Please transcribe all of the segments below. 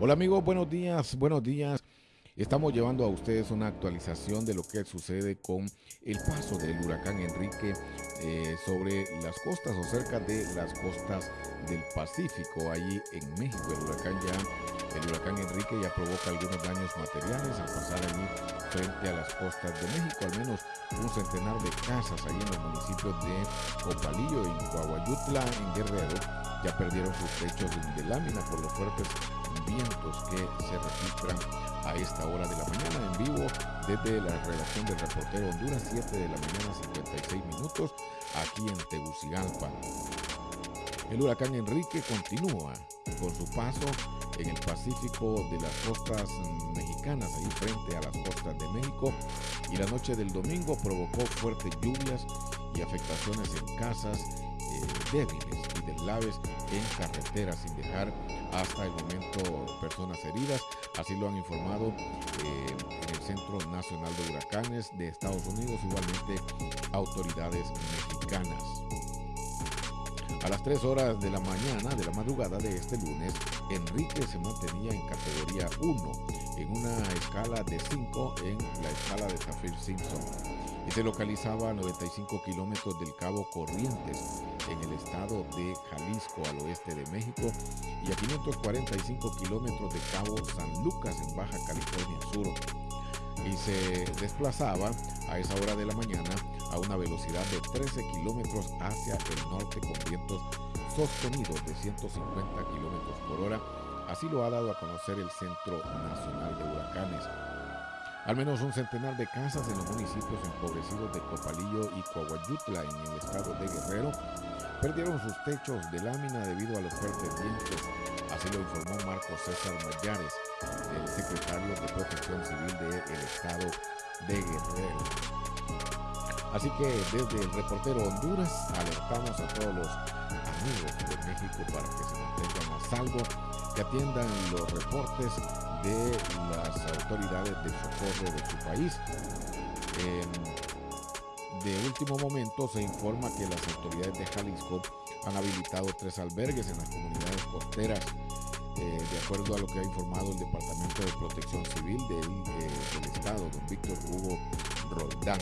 Hola amigos, buenos días, buenos días. Estamos llevando a ustedes una actualización de lo que sucede con el paso del huracán Enrique eh, sobre las costas o cerca de las costas del Pacífico, allí en México. El huracán ya, el huracán Enrique ya provoca algunos daños materiales al pasar allí frente a las costas de México. Al menos un centenar de casas allí en los municipios de Copalillo y Coahuayutla, en Guerrero, ya perdieron sus techos de lámina por los fuertes vientos que se registran a esta hora de la mañana en vivo desde la redacción del reportero Honduras, 7 de la mañana 56 minutos, aquí en Tegucigalpa. El huracán Enrique continúa con su paso en el Pacífico de las costas mexicanas, ahí frente a las costas de México, y la noche del domingo provocó fuertes lluvias y afectaciones en casas eh, débiles y deslaves en carreteras, sin dejar hasta el momento personas heridas. Así lo han informado eh, el Centro Nacional de Huracanes de Estados Unidos, igualmente autoridades mexicanas. A las 3 horas de la mañana de la madrugada de este lunes, Enrique se mantenía en categoría 1 en una escala de 5 en la escala de Zafir Simpson se localizaba a 95 kilómetros del Cabo Corrientes en el estado de Jalisco al oeste de México y a 545 kilómetros de Cabo San Lucas en Baja California Sur y se desplazaba a esa hora de la mañana a una velocidad de 13 kilómetros hacia el norte con vientos sostenidos de 150 kilómetros por hora. Así lo ha dado a conocer el Centro Nacional de Huracanes. Al menos un centenar de casas en los municipios empobrecidos de Copalillo y Coahuayutla en el estado de Guerrero perdieron sus techos de lámina debido a los fuertes vientos. Así lo informó Marco César Mayares, el secretario de Protección Civil del estado de Guerrero. Así que desde el reportero Honduras alertamos a todos los amigos de México para que se mantengan a salvo, que atiendan los reportes de las autoridades de socorro de su país. de último momento se informa que las autoridades de Jalisco han habilitado tres albergues en las comunidades costeras, eh, de acuerdo a lo que ha informado el Departamento de Protección Civil del, eh, del Estado, don Víctor Hugo Roldán.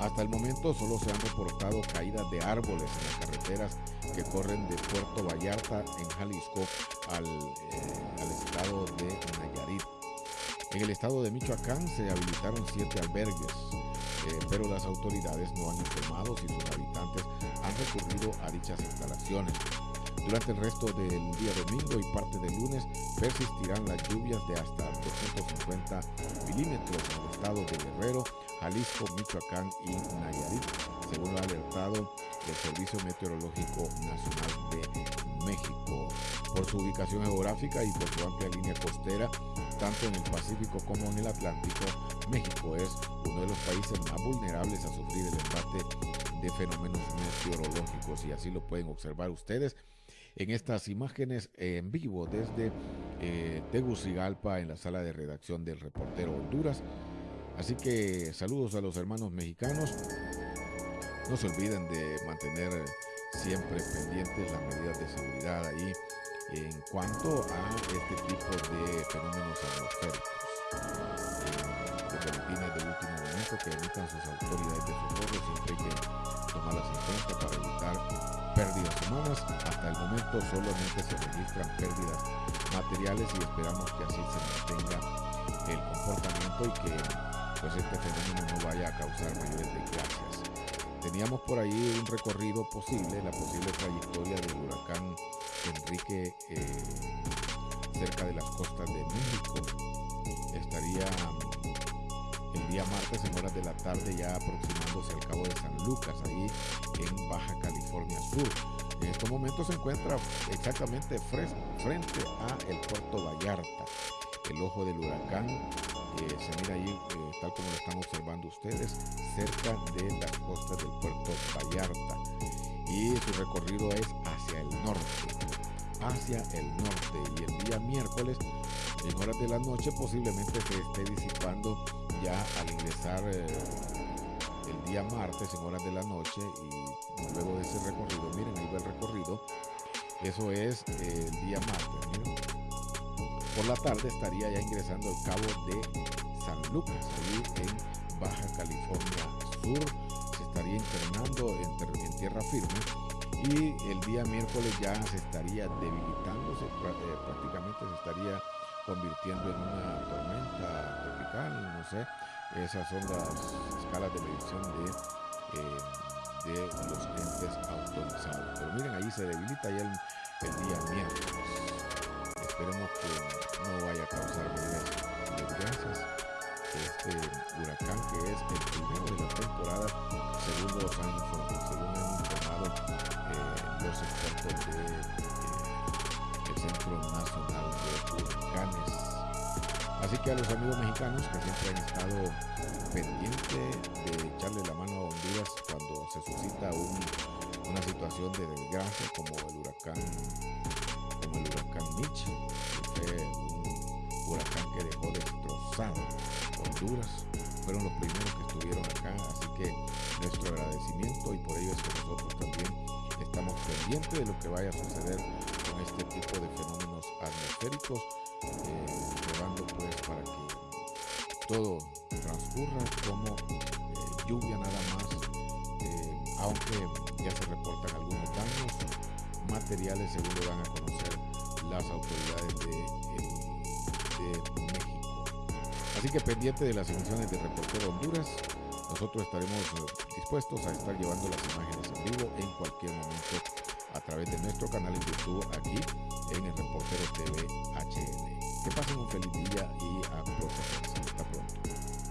Hasta el momento solo se han reportado caídas de árboles en las carreteras que corren de Puerto Vallarta en Jalisco al, eh, al estado de Nayarit. En el estado de Michoacán se habilitaron siete albergues, eh, pero las autoridades no han informado si sus habitantes han recurrido a dichas instalaciones. Durante el resto del día domingo y parte del lunes persistirán las lluvias de hasta 250 milímetros en el estado de Guerrero, Jalisco, Michoacán y Nayarit, según ha alertado el Servicio Meteorológico Nacional de México. Por su ubicación geográfica y por su amplia línea costera, tanto en el Pacífico como en el Atlántico, México es uno de los países más vulnerables a sufrir el embate de fenómenos meteorológicos y así lo pueden observar ustedes en estas imágenes en vivo desde eh, Tegucigalpa en la sala de redacción del reportero Honduras. Así que saludos a los hermanos mexicanos. No se olviden de mantener siempre pendientes las medidas de seguridad ahí en cuanto a este tipo de fenómenos atmosféricos. Los boletines de último momento que emitan sus autoridades de socorro siempre hay que tomarlas en cuenta para evitar pérdidas humanas. Hasta el momento solamente se registran pérdidas materiales y esperamos que así se mantenga el comportamiento y que pues este fenómeno no vaya a causar mayores desgracias. Teníamos por ahí un recorrido posible, la posible trayectoria del huracán Enrique eh, cerca de las costas de México. Estaría el día martes en horas de la tarde ya aproximándose al cabo de San Lucas, ahí en Baja California Sur. En estos momentos se encuentra exactamente frente a el puerto Vallarta. El ojo del huracán eh, se mira ahí, eh, tal como lo están observando ustedes, cerca de las costas del puerto Vallarta. Y su recorrido es hacia el norte, hacia el norte. Y el día miércoles, en horas de la noche, posiblemente se esté disipando ya al ingresar eh, el día martes en horas de la noche y luego de ese recorrido, miren, ahí va el recorrido, eso es el día martes, miren, por la tarde estaría ya ingresando al cabo de San Lucas, ahí en Baja California Sur. Se estaría internando en, tierra firme y el día miércoles ya se estaría debilitándose, eh, prácticamente se estaría convirtiendo en una tormenta tropical, no sé. Esas son las escalas de medición de, eh, de los entes autorizados. Pero miren, ahí se debilita ya el día miércoles. Esperemos que no vaya a causar desgracias este huracán que es el primero de la temporada según los han informado, según han informado eh, los expertos del de, eh, Centro Nacional de Huracanes. Así que a los amigos mexicanos que siempre han estado pendientes de echarle la mano a Honduras cuando se suscita una situación de desgracia como el huracán como el huracán Mitch, que fue un huracán que dejó destrozado Honduras. Fueron los primeros que estuvieron acá, así que nuestro agradecimiento y por ello es que nosotros también estamos pendientes de lo que vaya a suceder con este tipo de fenómenos atmosféricos, eh, pues para que todo transcurra como eh, lluvia nada más, eh, aunque ya se reportan algunos daños materiales según lo van a conocer las autoridades de, de México. Así que pendiente de las emisiones de Reportero Honduras, nosotros estaremos eh, dispuestos a estar llevando las imágenes en vivo en cualquier momento a través de nuestro canal en YouTube aquí en el Reportero TV HN. Que pasen un feliz día y a protegerse. Hasta pronto.